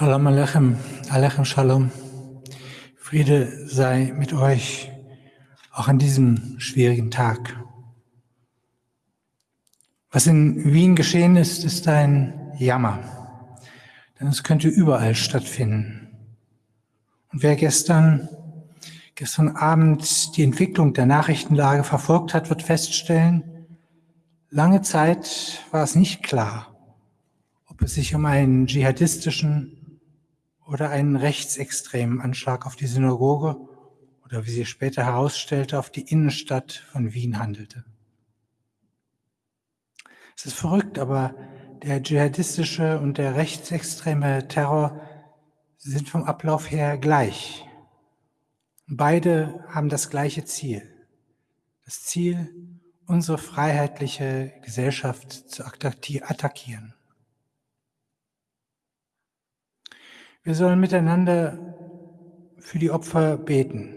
Shalom Alechem, Alechem Shalom. Friede sei mit euch, auch an diesem schwierigen Tag. Was in Wien geschehen ist, ist ein Jammer, denn es könnte überall stattfinden. Und wer gestern, gestern Abend die Entwicklung der Nachrichtenlage verfolgt hat, wird feststellen, lange Zeit war es nicht klar, ob es sich um einen dschihadistischen oder einen rechtsextremen Anschlag auf die Synagoge oder wie sie später herausstellte, auf die Innenstadt von Wien handelte. Es ist verrückt, aber der dschihadistische und der rechtsextreme Terror sind vom Ablauf her gleich. Beide haben das gleiche Ziel. Das Ziel, unsere freiheitliche Gesellschaft zu attackieren. Wir sollen miteinander für die Opfer beten.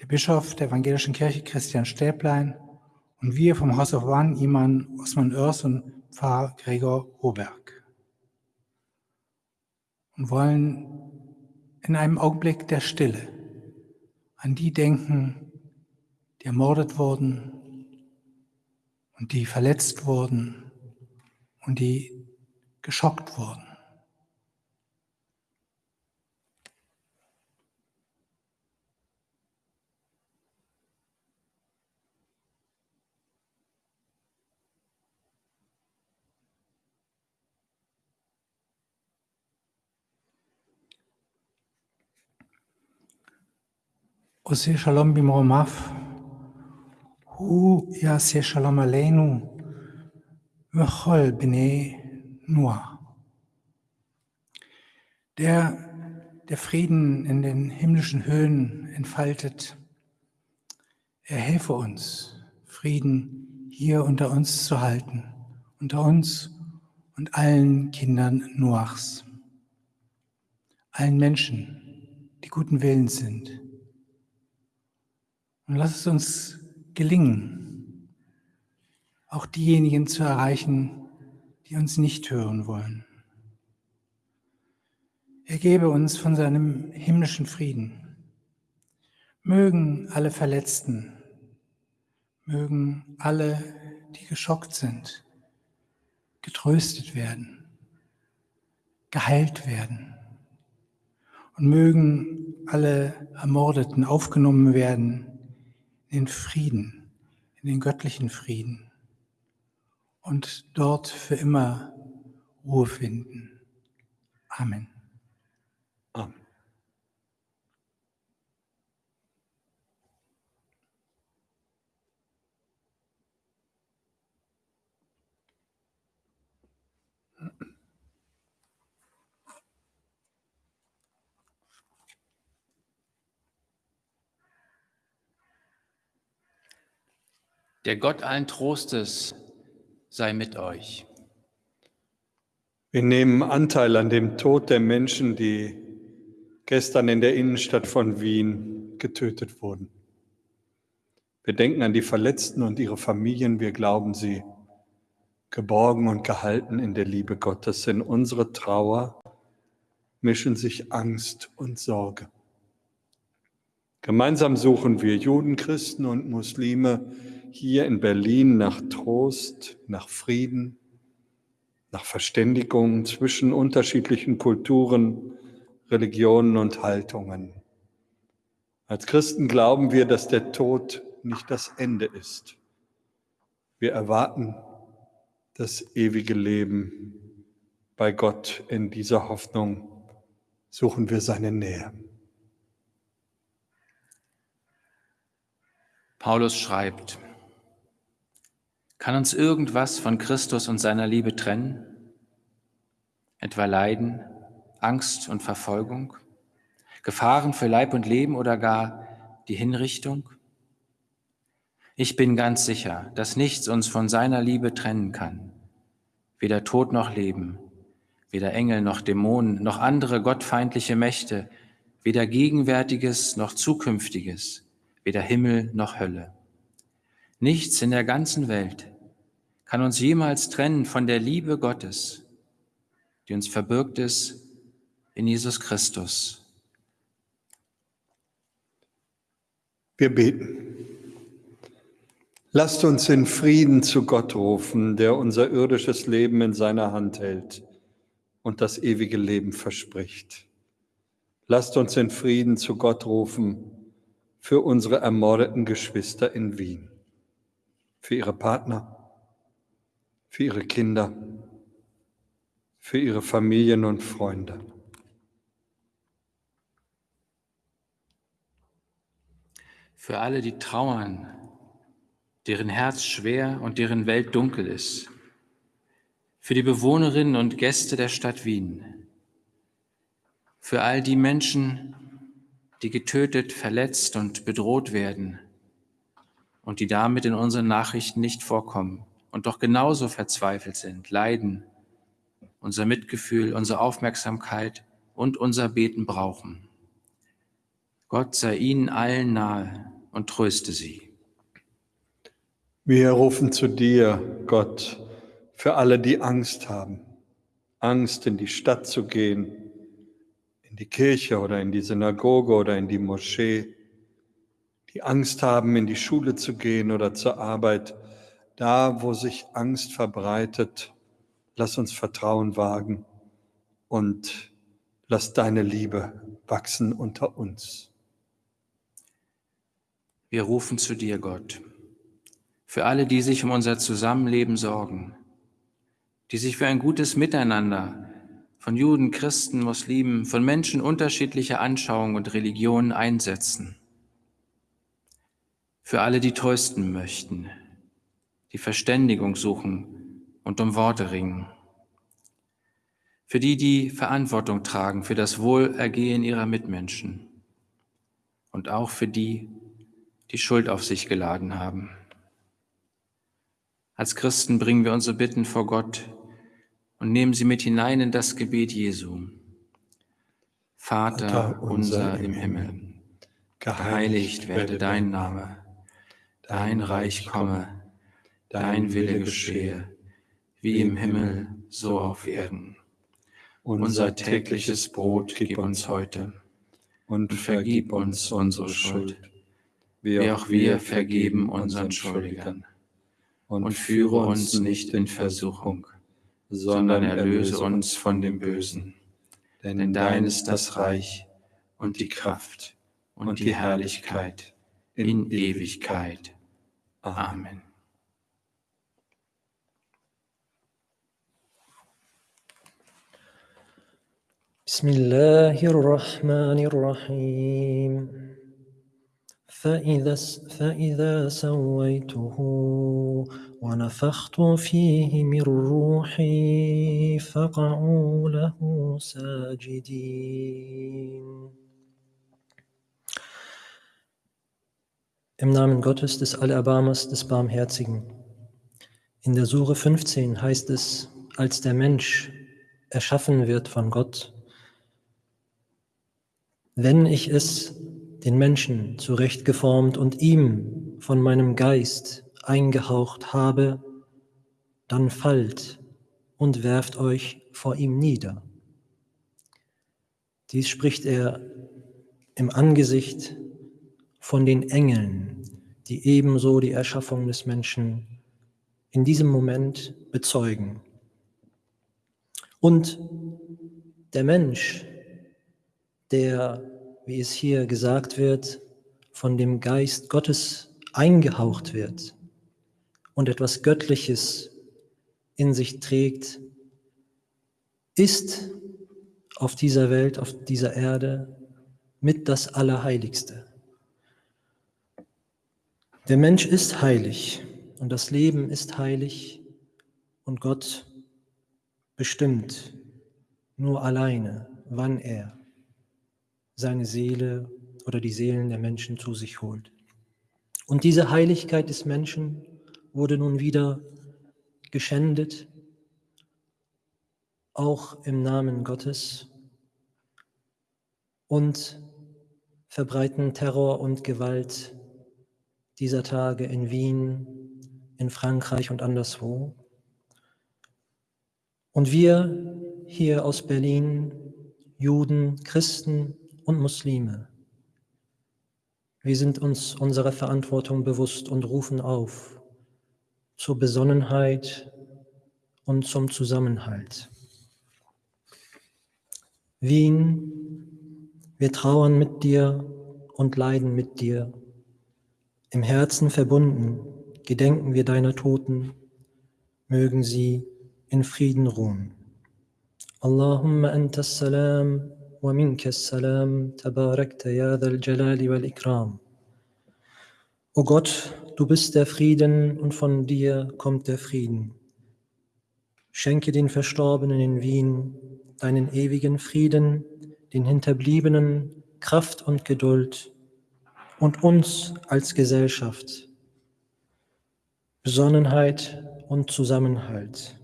Der Bischof der Evangelischen Kirche Christian Stäblein und wir vom House of One, Iman Osman Oers und Pfarrer Gregor Roberg. Und wollen in einem Augenblick der Stille an die denken, die ermordet wurden und die verletzt wurden und die geschockt wurden. Ose Shalom Bimromaf. Hu Yase Shalom Aleinu. Vachol Bnei Noah. Der, der Frieden in den himmlischen Höhen entfaltet, er helfe uns, Frieden hier unter uns zu halten, unter uns und allen Kindern Noachs, allen Menschen, die guten Willens sind, und lass es uns gelingen, auch diejenigen zu erreichen, die uns nicht hören wollen. Er gebe uns von seinem himmlischen Frieden. Mögen alle Verletzten, mögen alle, die geschockt sind, getröstet werden, geheilt werden. Und mögen alle Ermordeten aufgenommen werden in Frieden, in den göttlichen Frieden und dort für immer Ruhe finden. Amen. Der Gott allen Trostes sei mit euch. Wir nehmen Anteil an dem Tod der Menschen, die gestern in der Innenstadt von Wien getötet wurden. Wir denken an die Verletzten und ihre Familien. Wir glauben sie geborgen und gehalten in der Liebe Gottes. In unsere Trauer mischen sich Angst und Sorge. Gemeinsam suchen wir Juden, Christen und Muslime hier in Berlin nach Trost, nach Frieden, nach Verständigung zwischen unterschiedlichen Kulturen, Religionen und Haltungen. Als Christen glauben wir, dass der Tod nicht das Ende ist. Wir erwarten das ewige Leben bei Gott. In dieser Hoffnung suchen wir seine Nähe. Paulus schreibt, kann uns irgendwas von Christus und seiner Liebe trennen? Etwa Leiden, Angst und Verfolgung, Gefahren für Leib und Leben oder gar die Hinrichtung? Ich bin ganz sicher, dass nichts uns von seiner Liebe trennen kann. Weder Tod noch Leben, weder Engel noch Dämonen, noch andere gottfeindliche Mächte, weder Gegenwärtiges noch Zukünftiges, weder Himmel noch Hölle. Nichts in der ganzen Welt kann uns jemals trennen von der Liebe Gottes, die uns verbirgt ist in Jesus Christus. Wir beten. Lasst uns in Frieden zu Gott rufen, der unser irdisches Leben in seiner Hand hält und das ewige Leben verspricht. Lasst uns in Frieden zu Gott rufen für unsere ermordeten Geschwister in Wien, für ihre Partner, für ihre Kinder, für ihre Familien und Freunde. Für alle, die trauern, deren Herz schwer und deren Welt dunkel ist. Für die Bewohnerinnen und Gäste der Stadt Wien. Für all die Menschen, die getötet, verletzt und bedroht werden und die damit in unseren Nachrichten nicht vorkommen und doch genauso verzweifelt sind, leiden, unser Mitgefühl, unsere Aufmerksamkeit und unser Beten brauchen. Gott sei ihnen allen nahe und tröste sie. Wir rufen zu dir, Gott, für alle, die Angst haben. Angst, in die Stadt zu gehen, in die Kirche oder in die Synagoge oder in die Moschee, die Angst haben, in die Schule zu gehen oder zur Arbeit, da, wo sich Angst verbreitet, lass uns Vertrauen wagen und lass deine Liebe wachsen unter uns. Wir rufen zu dir, Gott, für alle, die sich um unser Zusammenleben sorgen, die sich für ein gutes Miteinander von Juden, Christen, Muslimen, von Menschen unterschiedlicher Anschauung und Religionen einsetzen. Für alle, die trösten möchten, die Verständigung suchen und um Worte ringen. Für die, die Verantwortung tragen für das Wohlergehen ihrer Mitmenschen. Und auch für die, die Schuld auf sich geladen haben. Als Christen bringen wir unsere Bitten vor Gott und nehmen sie mit hinein in das Gebet Jesu. Vater, Vater unser im Himmel, geheiligt werde dein Name, dein Reich komme, dein Wille geschehe, wie im Himmel, so auf Erden. Unser tägliches Brot gib uns heute und vergib uns unsere Schuld wie auch wir vergeben unseren Schuldigern. Und führe uns nicht in Versuchung, sondern erlöse uns von dem Bösen. Denn dein ist das Reich und die Kraft und die Herrlichkeit in Ewigkeit. Amen. بسم الله الرحمن الرحيم فإذا, فإذا سويته ونفخت فيه من روحي فقعوا له ساجدين Im Namen Gottes, des Allerbarmers, des Barmherzigen. In der Sure 15 heißt es, als der Mensch erschaffen wird von Gott, wenn ich es den Menschen zurechtgeformt und ihm von meinem Geist eingehaucht habe, dann fallt und werft euch vor ihm nieder. Dies spricht er im Angesicht von den Engeln, die ebenso die Erschaffung des Menschen in diesem Moment bezeugen. Und der Mensch, der wie es hier gesagt wird, von dem Geist Gottes eingehaucht wird und etwas Göttliches in sich trägt, ist auf dieser Welt, auf dieser Erde mit das Allerheiligste. Der Mensch ist heilig und das Leben ist heilig und Gott bestimmt nur alleine, wann er seine Seele oder die Seelen der Menschen zu sich holt. Und diese Heiligkeit des Menschen wurde nun wieder geschändet, auch im Namen Gottes und verbreiten Terror und Gewalt dieser Tage in Wien, in Frankreich und anderswo. Und wir hier aus Berlin Juden, Christen und Muslime. Wir sind uns unserer Verantwortung bewusst und rufen auf zur Besonnenheit und zum Zusammenhalt. Wien, wir trauern mit dir und leiden mit dir. Im Herzen verbunden gedenken wir deiner Toten, mögen sie in Frieden ruhen. Allahumma anta salam ومنك السلام تباركت يا ذا الجلال والإكرام O Gott, du bist der Frieden und von dir kommt der Frieden. Schenke den Verstorbenen in Wien deinen ewigen Frieden, den Hinterbliebenen Kraft und Geduld und uns als Gesellschaft Besonnenheit und Zusammenhalt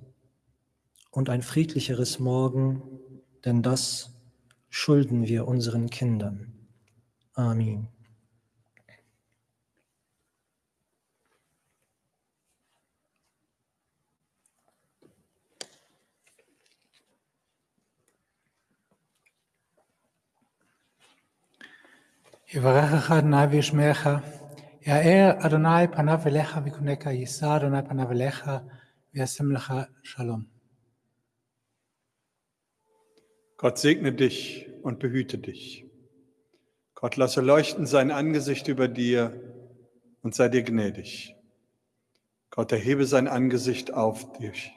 und ein friedlicheres Morgen, denn das schulden wir unseren Kindern. Amen. יברכך אדוני וישמעך, יאר אדוני פניו אליך ויקונקה, יישא אדוני פניו אליך וישם לך שלום. Gott segne dich und behüte dich. Gott lasse leuchten sein Angesicht über dir und sei dir gnädig. Gott erhebe sein Angesicht auf dich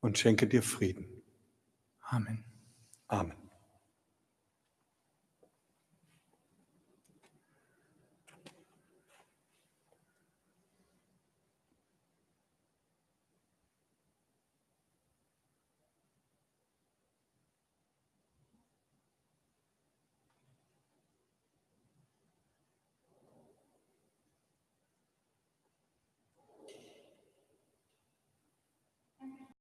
und schenke dir Frieden. Amen. Amen.